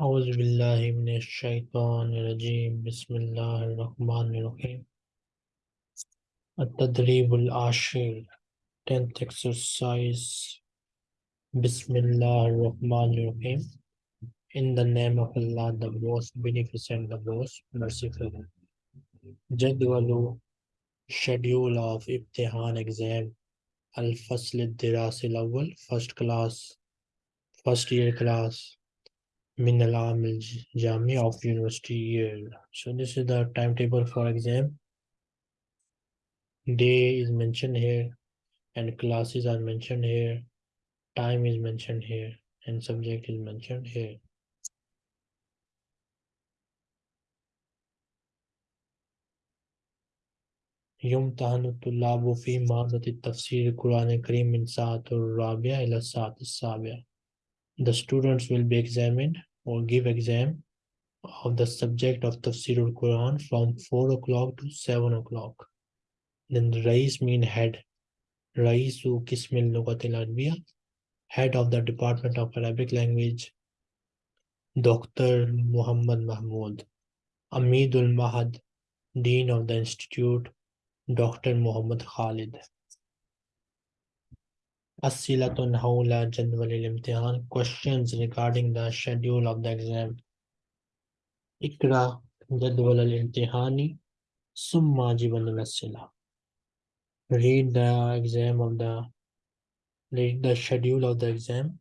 أعوذ بالله من الشيطان الرجيم بسم الله الرحمن الرحيم التدريب العاشر 10th exercise بسم الله الرحمن الرحيم In the name of Allah the most beneficent the most merciful جدول schedule of امتحان exam الفصل الدراسي الأول first class first year class min alam jami of university year so this is the timetable for exam day is mentioned here and classes are mentioned here time is mentioned here and subject is mentioned here يمتحن الطلاب في مادة التفسير القرآن الكريم من ساعة الرابعة إلى الساعة السابعة the students will be examined or give exam of the subject of Tafsir al-Quran from 4 o'clock to 7 o'clock. Then the Rais mean head. Raisu Kismil Lugatil Arabiya, head of the Department of Arabic Language, Dr. Muhammad Mahmood. Amidul Mahad, Dean of the Institute, Dr. Muhammad Khalid. Asilatun Hawla Jadwal al-Imtihan, questions regarding the schedule of the exam. Ikra Jadwal al-Imtihani, Summa Jiban al read the exam of the read the schedule of the exam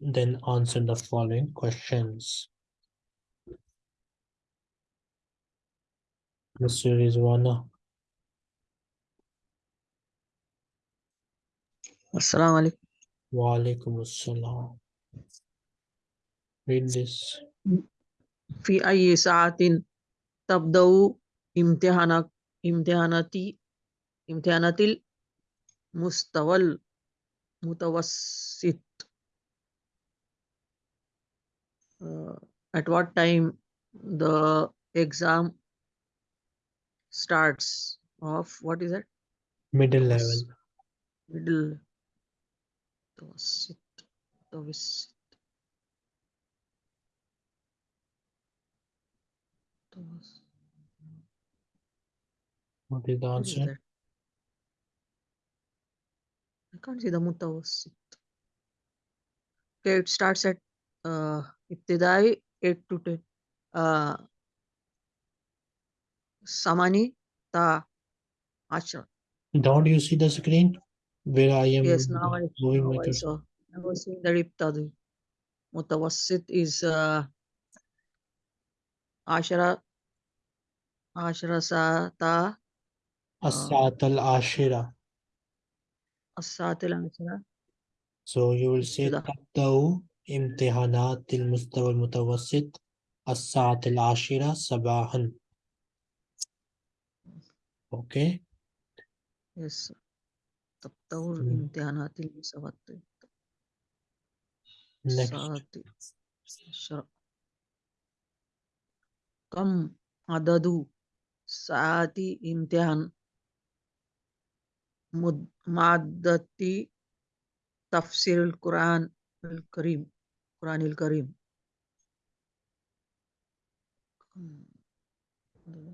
then answer the following questions Mr. Rizwana السلام عليكم wa alaikum assalam read this في أي ساعة تبدأ امتحانك امتحاناتي امتحانات المستوى المتوسط uh, at what time the exam starts of what is that middle Yes. level middle متوسط متوسط متوسط. what is the What is answer that? I can't see the متوسط. Okay, it starts at uh, ابتدائي 8 to 10. Uh, ثماني تا عشرة. don't you see the screen where I am Yes, now I, moving now my I cursor? saw. I was seeing that ابتدائي. متوسط is uh, عشرة عشرة ساعة تا الساعة العاشرة الساعة العاشرة so you will say ابتداء. تبدأ امتحانات المستوى المتوسط الساعة العاشرة صباحا okay Yes. تبدأ तत्तौर इम्तिहानातील मुसावात सात कम अददु साति इम्तिहान मादती. तफसीर कुरान करीम. कुरान करीम.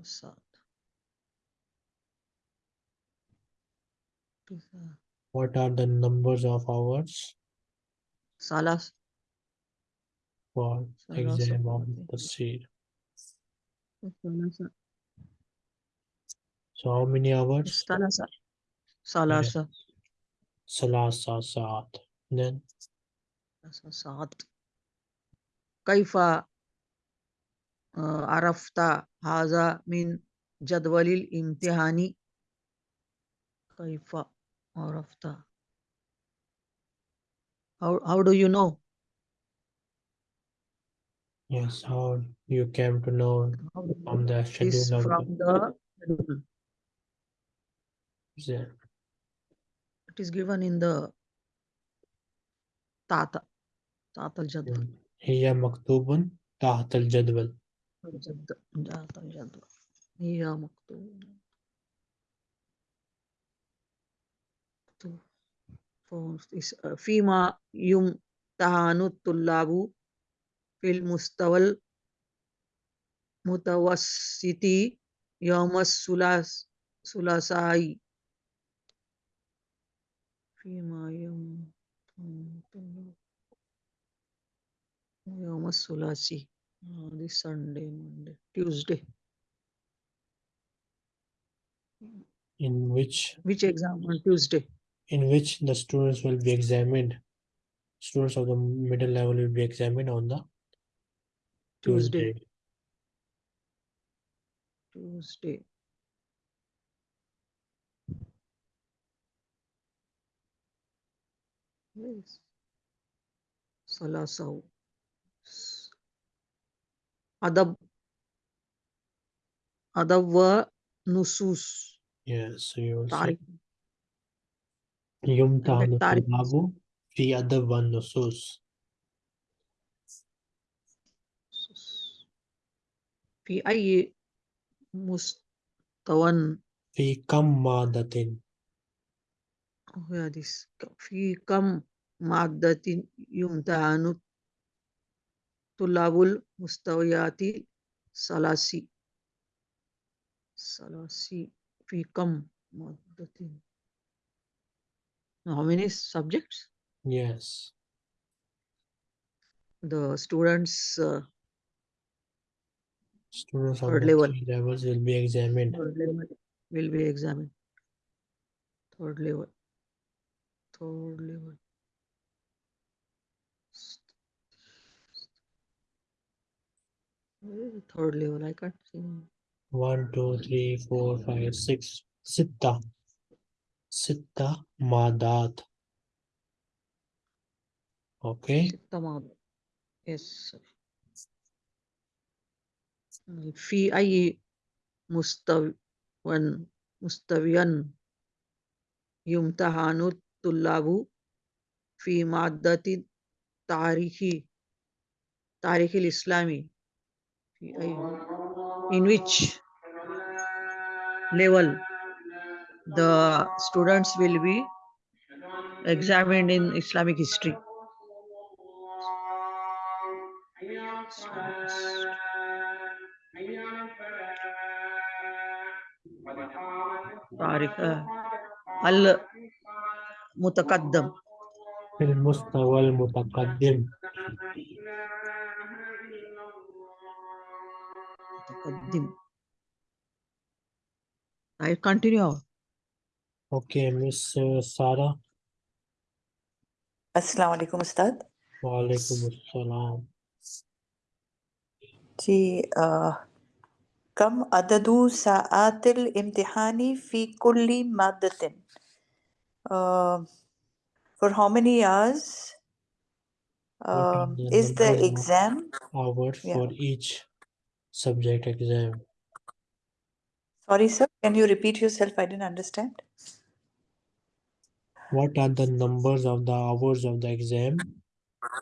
सात What are the numbers of hours? Salas. For Salas exam of the seed. So how many hours? Salasa. Salasa. Salasa saat. Then? Salasa saat. Kaifa uh, arafta haza min jadwalil imtihani. Kaifa or of the how how do you know? Yes how you came to know from the schedule from the schedule. Yeah. it? Is given in the tata tata jadwal. Hmm. Hiya maktubun tahta al jadwal jadwal. Hiya maktubun. فيما يمتحن الطلاب في المستوى المتوسط يوم الثلاث ثلاثاء فيما يوم يوم الثلاثي uh, this Sunday Monday Tuesday in which which exam on Tuesday In which the students will be examined. Students of the middle level will be examined on the Tuesday. Tuesday. Yes. Salasau Adab Adab wa Nusus. Yes, so you will تعرف الطلاب في أدب والنصوص في أي مستوى؟ في كم مادة في كم مادة يمتحن طلاب المستويات ثلاثي ثلاثي. في كم مادة how many subjects? Yes. The students uh, students third level levels will be examined. Third level will be examined. Third level. Third level. Third level, I can't see. One, two, three, four, five, six. Sitta. ستة مادات okay ستة ماضي yes في أي مستوى مستويا يمتحن الطلاب في مادة التاريخ تاريخ الإسلامي في أي in which level the students will be examined in Islamic history. تاريخ المتقدم في المستوى المتقدم متقدم I continue. okay Miss uh, Sarah अस्सलाम वालेकुम उस्ताद वालेकुम अस्सलाम जी अ, कम अददु साआतिल इम्तिहानी फी कुल्ली मादतिन uh, for how many hours What are um, the is the number of exam hours Yeah. for each subject exam sorry sir can you repeat yourself I didn't understand what are the numbers of the hours of the exam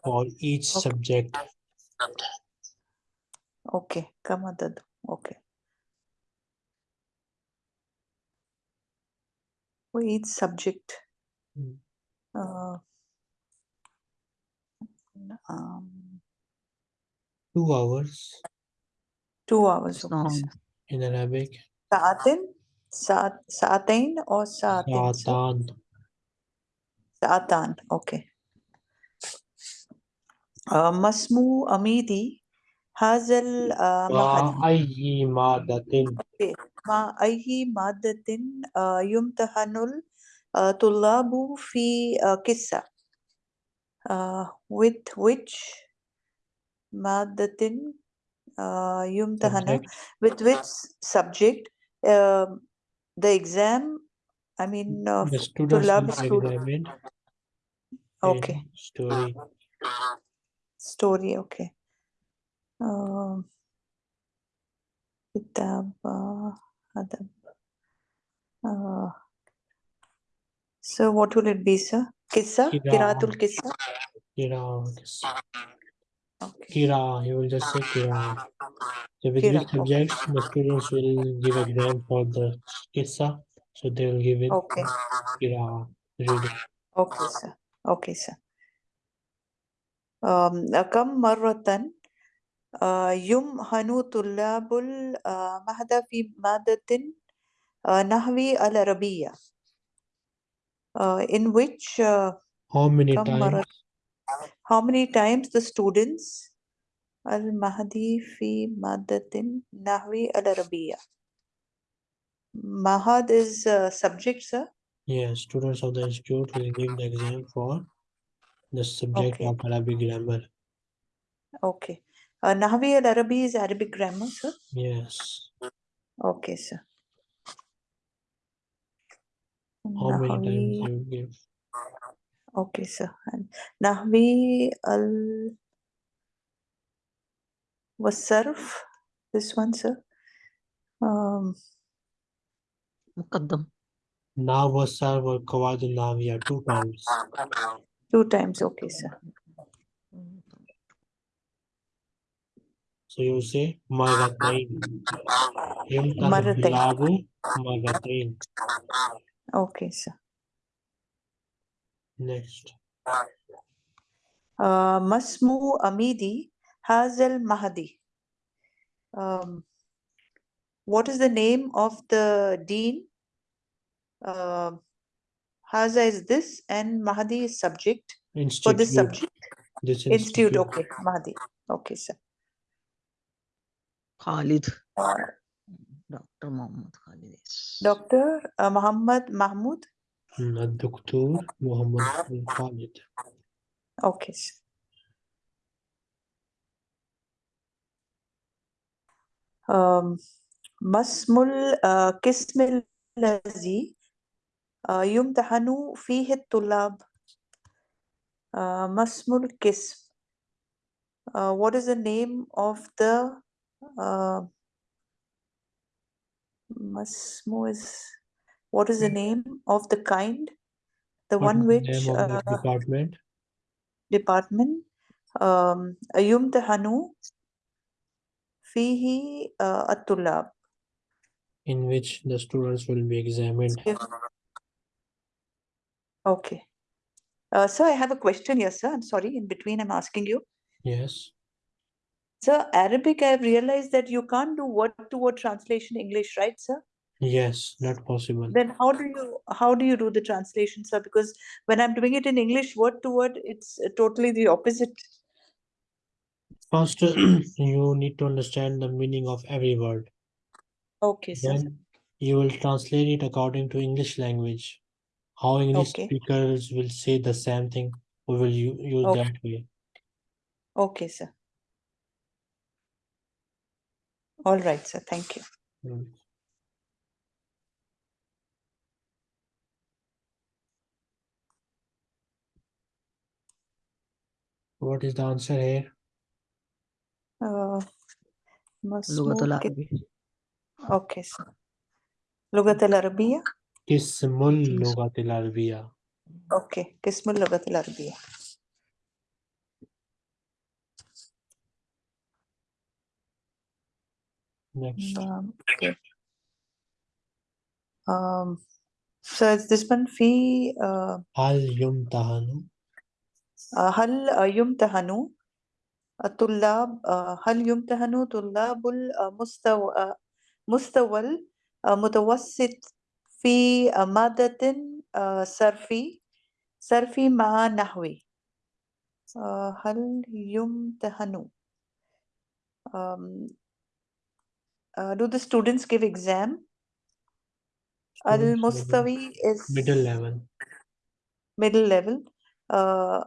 for each okay. subject? Okay, kama dadu. Okay. For each subject. Hmm. Uh, um, two hours. Two hours. In Arabic. Saatin? saat, saatain or saatin? Saatan. ساعتان أوكي. آه، مسمو أميدي هذا المعهد مع أي مادة؟ مع أي مادة آه، يمتحن الطلاب في آه، قصة آه، with which مادة آه، يمتحن؟ With which subject the exam I mean, mm, uh, the to love student. Okay. Story. Story, okay. Um, kitab, adab. Uh, so what will it be, sir? Kissa? Kiratul Kissa? Kira. Okay. Kira, He will just say Kira. So with Kira, which subjects the students will give exam for the Kissa? so they will give it okay قراءة reading okay sir okay sir um, كم مرة uh, يمهن طلاب المهد في مادة uh, نحو العربية uh, in which uh, How many كم مرة times? how many times the students المهدي في مادة نحو العربية Mahad is a subject, sir? Yes, students of the institute will give the exam for the subject okay. of Arabic grammar. Okay. Uh, Nahvi al-Arabi is Arabic grammar, sir? Yes. Okay, sir. How Nahwi... many times you give? Okay, sir. And Nahwi al was This one, sir. Um, muqaddam now was sir were qawad nawiya two times two times okay sir so you say marratain yamkanu bilabu marratain okay sir next uh, masmu amidi hazel mahdi um, what is the name of the dean uh, Haza is this and Mahdi is subject for Institute. this subject This institute institute. okay Mahdi okay sir Khalid. uh, Dr. Muhammad Khalid. yes. Dr. Uh, Muhammad Mahmood Hmm, الدكتور محمد بن خالد. okay sir. um, مسمul uh, قسم الذي uh, يمتحن فيه الطلاب uh, مسم القسم uh, what is the name of the uh, مسمو is what is the name of the kind the What one is the which name of uh, that department? department um, يمتحن فيه uh, الطلاب In which the students will be examined. Okay. Uh, sir, I have a question here, sir. I'm sorry, in between I'm asking you. Yes. Sir, Arabic, I've realized that you can't do word to word translation English, right, sir? Yes, not possible. Then how do you how do you do the translation, sir? Because when I'm doing it in English, word to word, it's totally the opposite. First, you need to understand the meaning of every word. Okay, sir. Then you will translate it according to English language. How English Okay. speakers will say the same thing, we will u- use Okay. that way. Okay, sir. All right, sir. Thank you. Mm. What is the answer here? Uh, لغة مسموع كت- العربي. Sir. لغة العربية قسم اللغة العربية. أوكي قسم اللغة العربية Next. um, okay. um so is this one في uh, هل يمتحن هل يمتحن الطلاب هل يمتحن طلاب المستوى مستوى المتوسط في uh, مادة uh, صرفي صرفي مع نحوي uh, هل يمتحن um, uh, do the students give exam Students will be المستوي is middle level. middle level uh,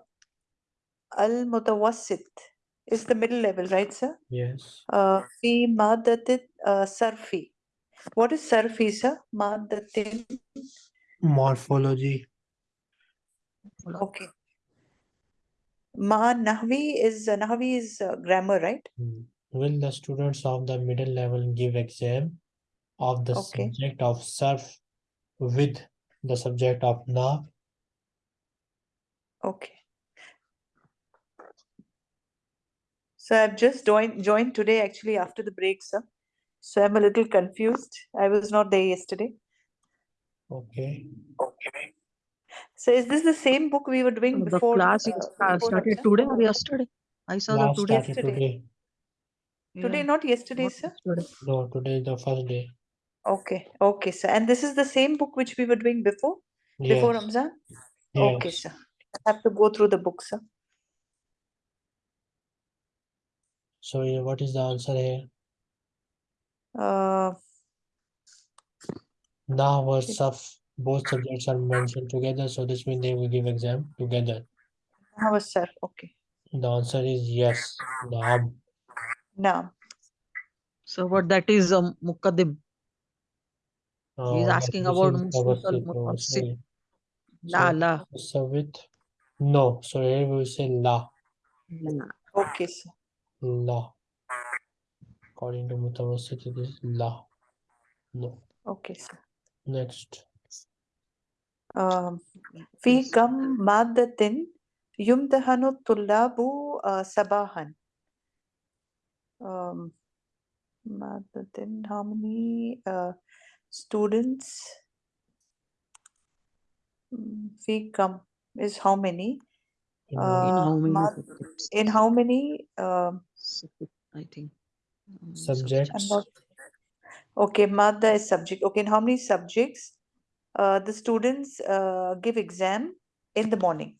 المتوسط is the middle level, right, sir? Yes. Uh, Fi madatin uh, sarfi. What is sarfi, sir? Madatin? Morphology. Okay. Ma Nahvi is, uh, Nahvi is uh, grammar, right? Hmm. Will the students of the middle level give exam of the okay. subject of surf with the subject of nav? Okay. So I've just joined joined today actually after the break sir so I'm a little confused I was not there yesterday Okay. Okay. So is this the same book we were doing So the before class uh, before started Ramzan? today or yesterday? I saw Class the today. Yesterday. today. Today, Yeah, not yesterday, not sir. yesterday. No, today is the first day. Okay, okay, sir. And this is the same book which we were doing before, before Yes. Ramzan? Okay, Yes. sir. I have to go through the book, sir. So what is the answer here? Uh, Nah or It- both subjects are mentioned together, so this means they will give exam together. how was sir? Okay. The answer is yes. Naam. Now, So what that is um, Muqaddim. Uh, He's yes, asking about is Mustaqil, Mutawassit, Mutawassit. Mutawassit. La So, la. No, so here we say la. la. okay, sir La. According to Mutawassit, it is la. No. Okay, sir. Next. Um, في كم مادة يمتحن الطلاب uh, صباحا? Um, مادة, how many uh, students? Mm, في كم is how many? in In Uh, how many subjects? In how many? Um, I think. Subjects. Not. Okay, Madda is subject. Okay, in how many subjects? Uh, the students uh, give exam in the morning.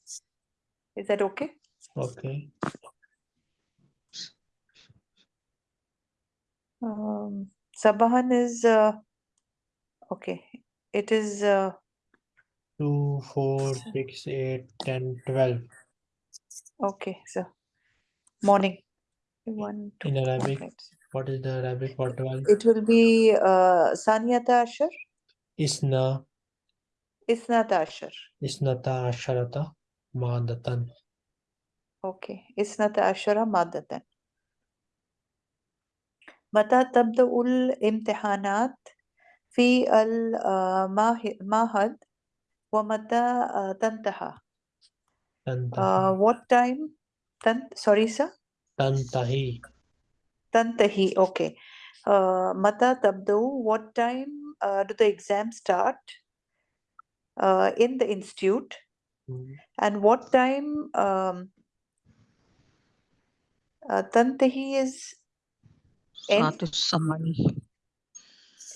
Is that okay? Okay. Um, Sabahan is uh, okay. It is uh, Two, four, six, eight, ten, twelve. okay. So morning. One, two, In four, Arabic, five, six. what is the Arabic for twelve? It will be uh, Saniyata Ashar, Isna, Isnata Ashar. isnata asharata, madatan. Okay, Isnata Ashara Madatan. متى تبدأ الامتحانات في المعهد ومتى آه، تنتهي؟ uh, what time? Tan sorry, sir? Tantahi. Tantahi, okay. Uh, Mata Tabdu, what time uh, do the exams start uh, in the institute? Mm -hmm. And what time? Um, uh, Tantahi is. Samani?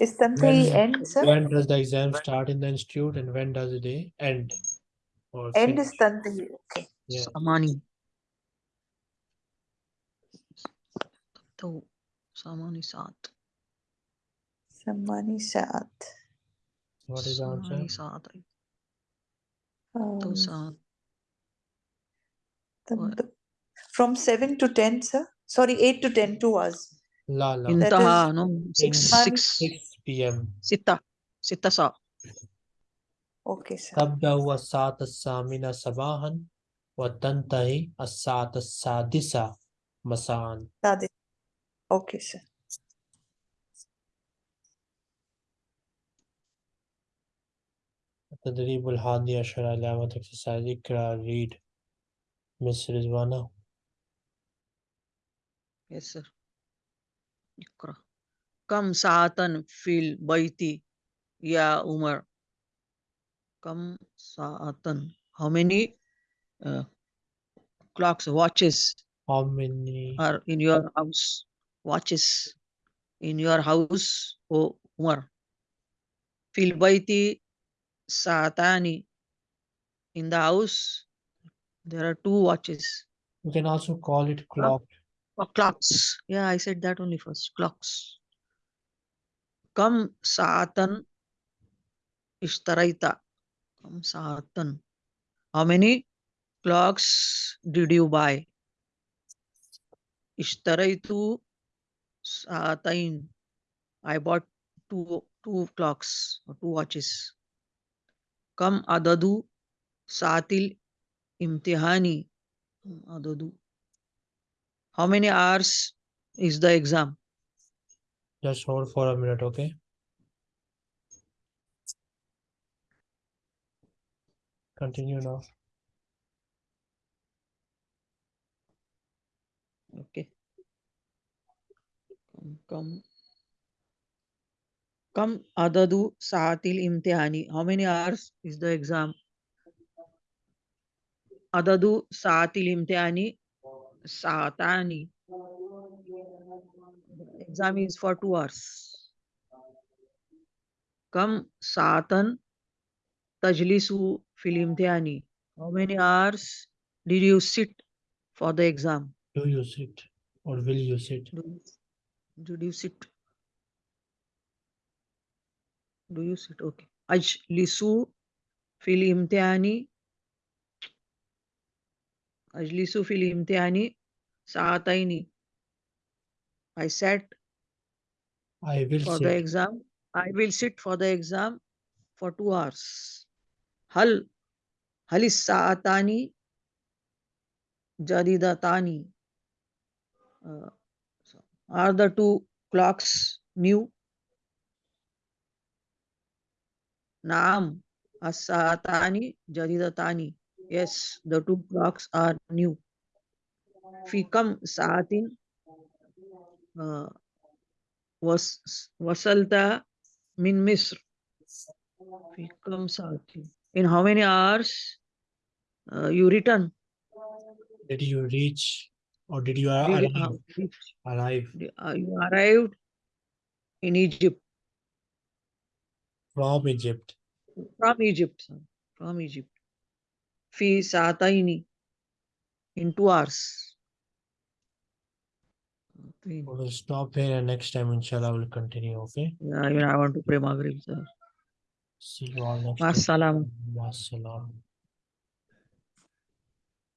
Is Tantahi when, end, sir? When does the exam start in the institute and when does it end? End is Tantahi. Okay. Yeah. Samani. So, Samani Saat. Samani Saat. What is our Samani Saat. Um, Saat. From 7 to 10, sir? Sorry, 8 to 10 to us. La, la. Intaha, no? 6, 6, 6 p.m. Sita. Sita Saat. Sa. Okay, sir. تبدأ الساعة الثامنة صباحا وتنتهي الساعة السادسة مساء. Sadi. Okay, sir. التدريب الحادي عشر علامة exercise اقرأ read Miss Rizwana Yes, sir. اقرأ. كم ساعة في البيت يا عمر؟ kam sa'atan. How many uh, clocks, watches How many? are in your house? Watches in your house, O Umar. Fil baiti sa'atani. In the house, there are two watches. You can also call it clock. Oh, clocks. Yeah, I said that only first. Clocks. Kam sa'atan ishtaraita. How many clocks did you buy? Ishtaraitu Satain. I bought two two clocks or two watches. Kam adadu Satil Imtihani. Adadu. How many hours is the exam? Just hold for a minute, okay? continue now. Okay. Come. Come adadu saatil imtihani. How many hours is the exam? Adadu saatil imtihani. Saatani. Exam is for two hours. Come saatan tajlisu fil imtihani. How many hours did you sit for the exam? Do you sit or will you sit? Do you, did you sit? Do you sit? Okay. Ajlisu fil imtihani. Ajlisu fil imtihani saataini. I sat I will for sit. the exam. I will sit for the exam for two hours. Uh, are the two clocks new? Naam as-saatani jadidatani. Yes, the two clocks are new. Fi kam saatin uh, was wasalta min Misr. Fi kam saatin. In how many hours uh, you return? Did you reach or did you Did, arrive? uh, arrive uh, you arrived in Egypt from Egypt? from Egypt, from Egypt. Fi saataini in two hours. We'll stop here and next time inshallah we'll continue. Okay. Yeah, even I want to pray Maghrib, sir. سلام علیکم